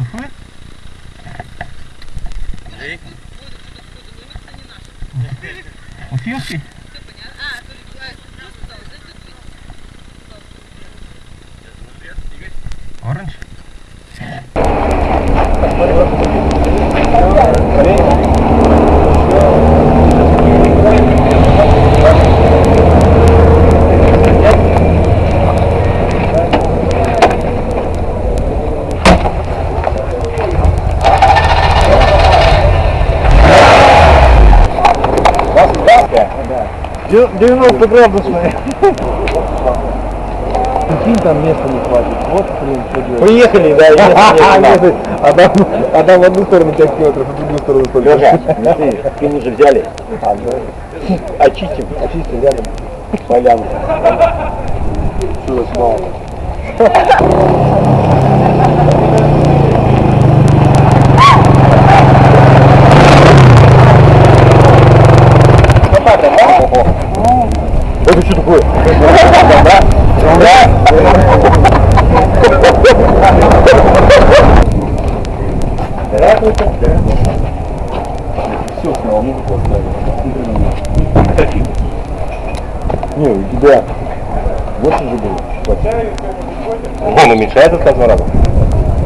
Сухой? Уфимский? 90 градусные. Прикинь, там места не хватит. Вот, блин, что делать. Приехали, да, нет, Одна одна в одну сторону 5 километров, в другую сторону только. Лёша, смотри, спину же взяли. Очистим. Очистим рядом. Полянку. Чудо снова. Это что такое? Все снова, музыку оставили. Не, у тебя 8 же было. Он уменьшается с каждым разом.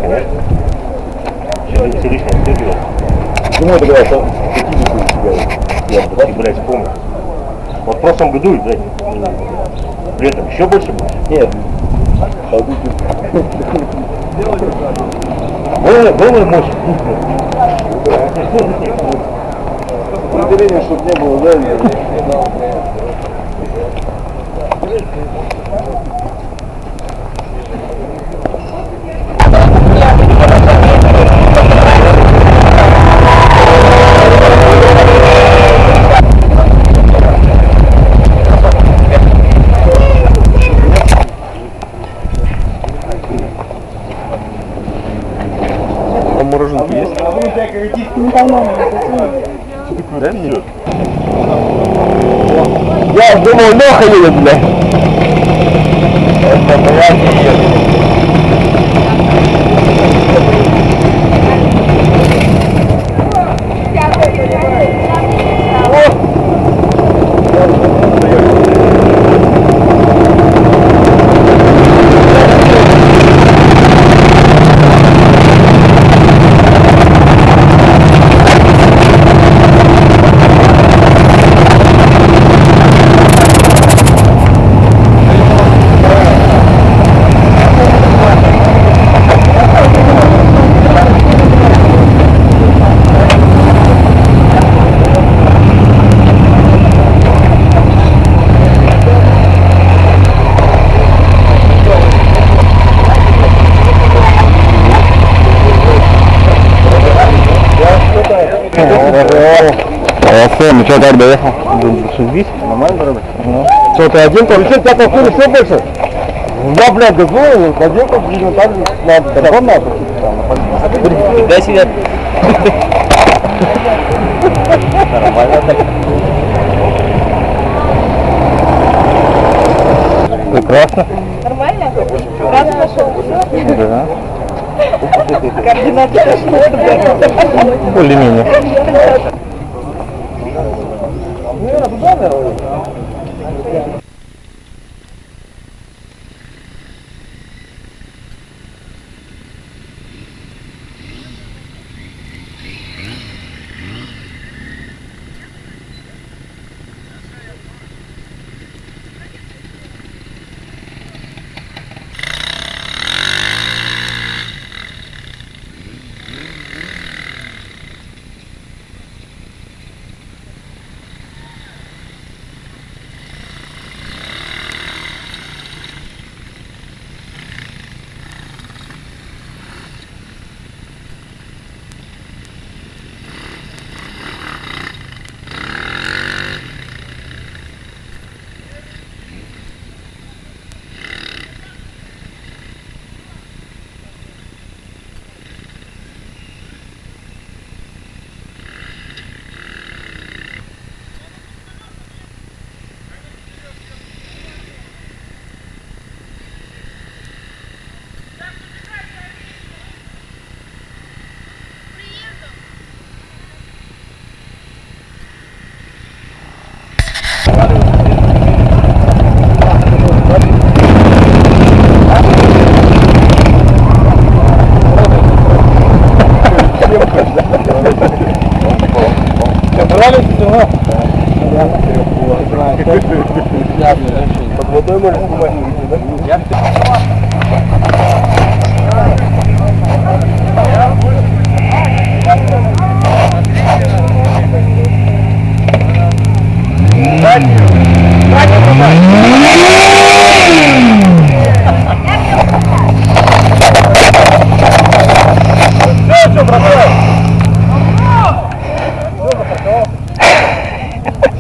Конечно. Все все лишнее встегивает. Почему это говорят, что 50 у тебя? Я, вот, блядь, вспомнил. Вот в прошлом году, блядь, при этом еще больше было. Нет. Было, было мощь. Определение, чтобы не было, да? Мороженки есть? Да, нет? Я думал, Леха едет, блядь. Это, блядь, не едет. Ну что, как доехал? Шестьдесят? Нормально дорога? Что, ты один там? Что, тебя толкнули все больше? Да, блядь, газовый, один как видно, так же надо, закон надо. Дай себе. Нормально так. Прекрасно. Нормально? Раз нашел. Да. Координаты пошли. Более-менее. 何だよおい。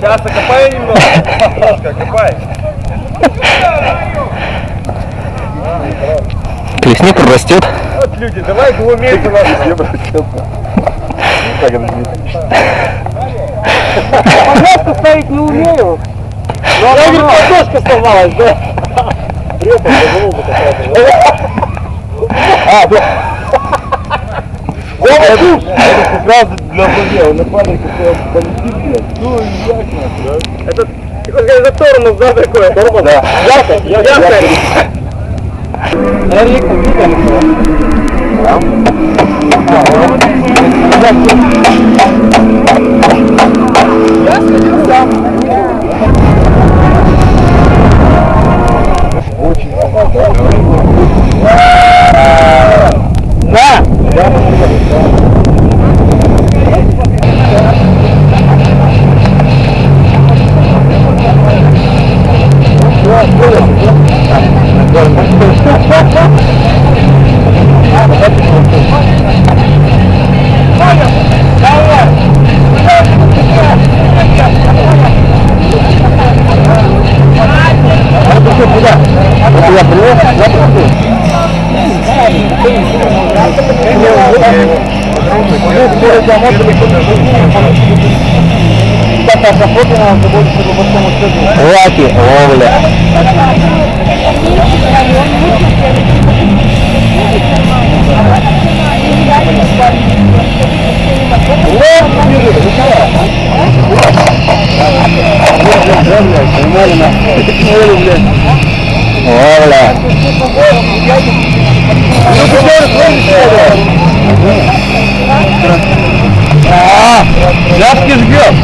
Сейчас окопай немного. Немножко окопай. Плесни прорастет. Вот люди, давай глумейте нас. Я Пожалуйста, ставить не умею. Я говорю, подножка сломалась, да? А, да. Это сразу для друзей, он на квадрике полетит, блядь. Ну, ясно, да? Это, ты хочешь сказать, за тормоз, да, такое? Тормоз? Да. Яркость, яркость. Наверное, видно, Да! Это я привез, я привез. Лаки, ловля. Ловля. А, ляпки жгет.